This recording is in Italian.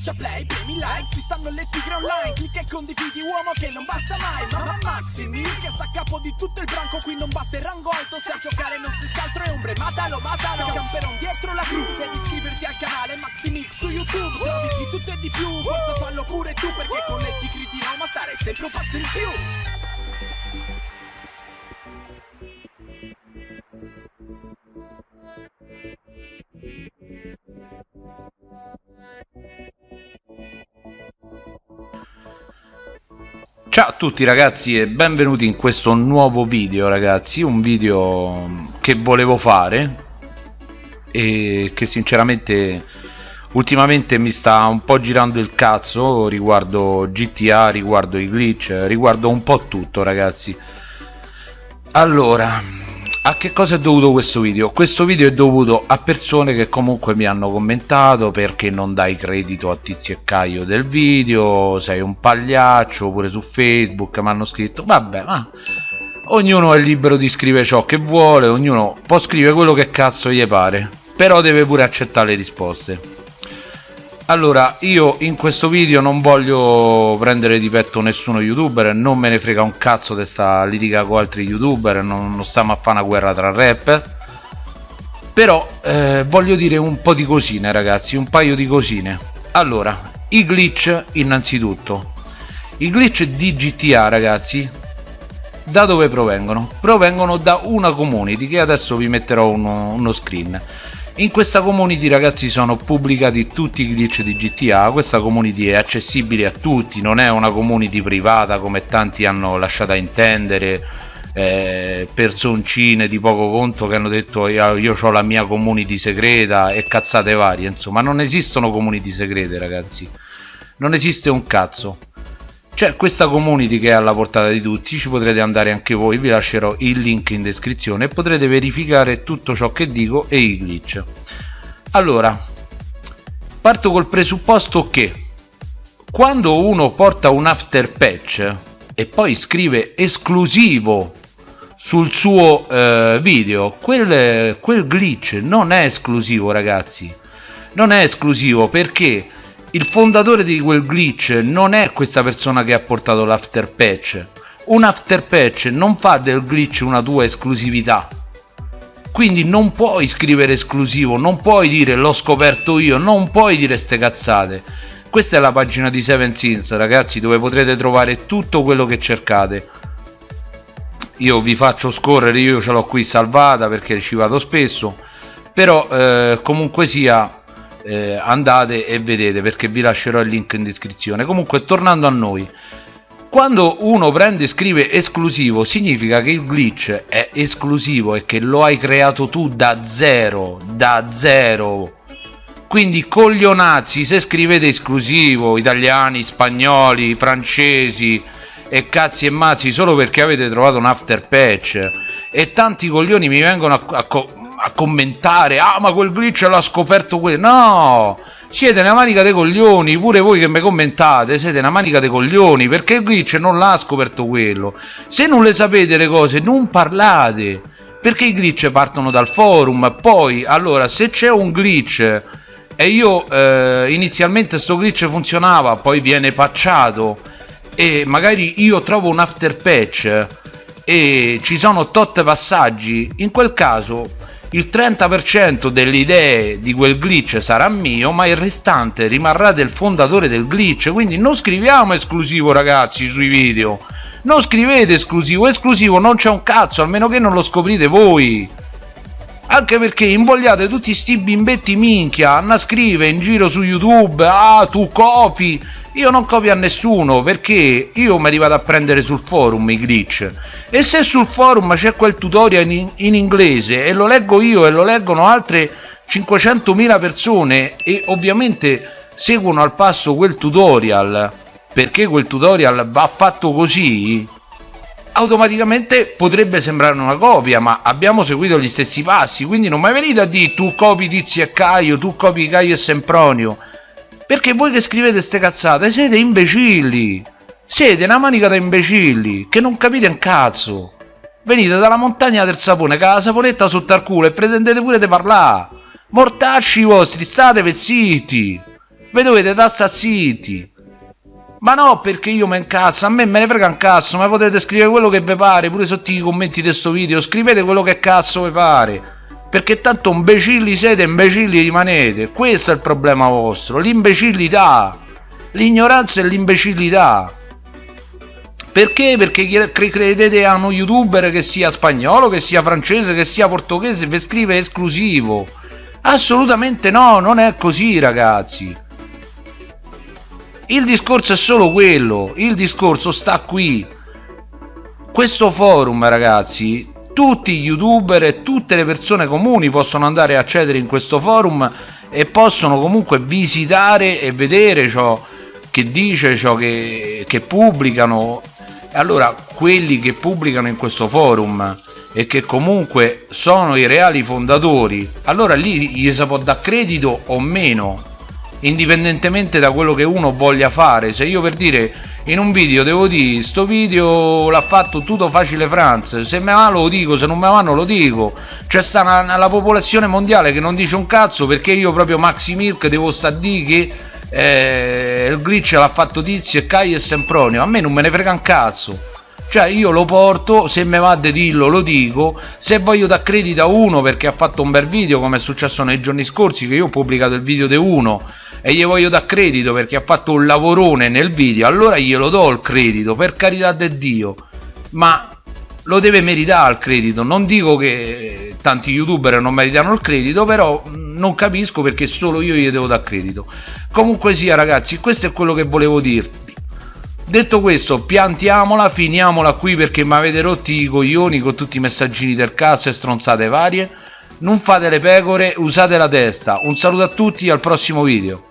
Schiaccia play, premi like, ci stanno le tigre online Clicca e condividi uomo che non basta mai Mamma Maximi, che sta a capo di tutto il branco Qui non basta il rango alto, se a giocare non si altro è ombre Matalo, matalo, camperon dietro la cru Devi iscriverti al canale Maximix su YouTube Trovi di tutto e di più, forza fallo pure tu Perché con le tigri di Roma stare sempre un passo in più Ciao a tutti ragazzi e benvenuti in questo nuovo video ragazzi. Un video che volevo fare E che sinceramente ultimamente mi sta un po' girando il cazzo Riguardo GTA, riguardo i glitch, riguardo un po' tutto ragazzi. Allora, a che cosa è dovuto questo video? Questo video è dovuto a persone che comunque mi hanno commentato perché non dai credito a Tizio e Caio del video, sei un pagliaccio, pure su Facebook mi hanno scritto, vabbè ma ognuno è libero di scrivere ciò che vuole, ognuno può scrivere quello che cazzo gli pare, però deve pure accettare le risposte allora io in questo video non voglio prendere di petto nessuno youtuber non me ne frega un cazzo di sta litiga con altri youtuber non, non stiamo a fare una guerra tra rapper però eh, voglio dire un po' di cosine ragazzi un paio di cosine. Allora i glitch innanzitutto. I glitch di GTA ragazzi da dove provengono? provengono da una community che adesso vi metterò uno, uno screen in questa community ragazzi sono pubblicati tutti i glitch di GTA questa community è accessibile a tutti non è una community privata come tanti hanno lasciato intendere eh, personcine di poco conto che hanno detto io, io ho la mia community segreta e cazzate varie insomma non esistono community segrete ragazzi. Non esiste un cazzo c'è questa community che è alla portata di tutti ci potrete andare anche voi vi lascerò il link in descrizione e potrete verificare tutto ciò che dico e i glitch. Allora parto col presupposto che quando uno porta un after patch e poi scrive esclusivo sul suo eh, video quel, quel glitch non è esclusivo ragazzi. Non è esclusivo perché il fondatore di quel glitch non è questa persona che ha portato l'after patch. Un after patch non fa del glitch una tua esclusività. Quindi non puoi scrivere esclusivo non puoi dire l'ho scoperto io non puoi dire ste cazzate. Questa è la pagina di Seven Sins ragazzi dove potrete trovare tutto quello che cercate. Io vi faccio scorrere io ce l'ho qui salvata perché ci vado spesso. Però eh, comunque sia eh, andate e vedete perché vi lascerò il link in descrizione. Comunque tornando a noi quando uno prende e scrive esclusivo significa che il glitch è esclusivo e che lo hai creato tu da zero da zero. Quindi coglionazzi se scrivete esclusivo italiani spagnoli francesi e cazzi e mazzi solo perché avete trovato un after patch. E tanti coglioni mi vengono a, a, commentare ah ma quel glitch l'ha scoperto quello no! Siete una manica dei coglioni pure voi che mi commentate siete una manica dei coglioni perché il glitch non l'ha scoperto quello. Se non le sapete le cose non parlate perché i glitch partono dal forum. Poi allora se c'è un glitch e io eh, inizialmente sto glitch funzionava poi viene patchato e magari io trovo un after patch e ci sono tot passaggi in quel caso il 30% delle idee di quel glitch sarà mio ma il restante rimarrà del fondatore del glitch. Quindi non scriviamo esclusivo ragazzi sui video. Non scrivete esclusivo. Esclusivo non c'è un cazzo almeno che non lo scoprite voi. Anche perché invogliate tutti sti bimbetti minchia. A scrivere in giro su youtube ah tu copi io non copio a nessuno perché io me li vado a prendere sul forum i glitch. E se sul forum c'è quel tutorial in, in, inglese e lo leggo io e lo leggono altre 500.000 persone e ovviamente seguono al passo quel tutorial perché quel tutorial va fatto così automaticamente potrebbe sembrare una copia ma abbiamo seguito gli stessi passi quindi non mi venite a dire tu copi Tizi e Caio tu copi Caio e Sempronio perché voi che scrivete ste cazzate siete imbecilli. Siete una manica da imbecilli che non capite un cazzo. Venite dalla montagna del sapone, con la saponetta sotto al culo e pretendete pure di parlare. Mortacci vostri, state zitti. Ve dovete da sta zitti. Ma no, perché io mi incazzo, a me me ne frega un cazzo, ma potete scrivere quello che vi pare, pure sotto i commenti di questo video, scrivete quello che cazzo vi pare. Perché tanto imbecilli siete, imbecilli rimanete. Questo è il problema vostro, l'imbecillità. L'ignoranza e l'imbecillità. Perché? Perché credete a uno youtuber che sia spagnolo, che sia francese, che sia portoghese, vi scrive esclusivo. Assolutamente no, non è così ragazzi. Il discorso è solo quello, il discorso sta qui. Questo forum ragazzi, tutti gli youtuber e tutte le persone comuni possono andare a accedere in questo forum e possono comunque visitare e vedere ciò che dice, ciò che, che pubblicano. Allora quelli che pubblicano in questo forum e che comunque sono i reali fondatori allora lì gli si può dare credito o meno indipendentemente da quello che uno voglia fare. Se io per dire in un video devo dire sto video l'ha fatto tutto facile France se me va lo dico se non me va non lo dico. C'è sta una, la popolazione mondiale che non dice un cazzo perché io proprio Maxi Milk devo sta di che eh, il glitch l'ha fatto Tizio e Kai e Sempronio. A me non me ne frega un cazzo. Cioè io lo porto se me va di dirlo lo dico. Se voglio dar credito a uno perché ha fatto un bel video come è successo nei giorni scorsi che io ho pubblicato il video di uno e gli voglio dar credito perché ha fatto un lavorone nel video allora glielo do il credito per carità di Dio. Ma lo deve meritare il credito. Non dico che tanti youtuber non meritano il credito però non capisco perché solo io gli devo dar credito. Comunque sia ragazzi questo è quello che volevo dirvi. Detto questo piantiamola finiamola qui perché mi avete rotti i coglioni con tutti i messaggini del cazzo e stronzate varie. Non fate le pecore usate la testa. Un saluto a tutti al prossimo video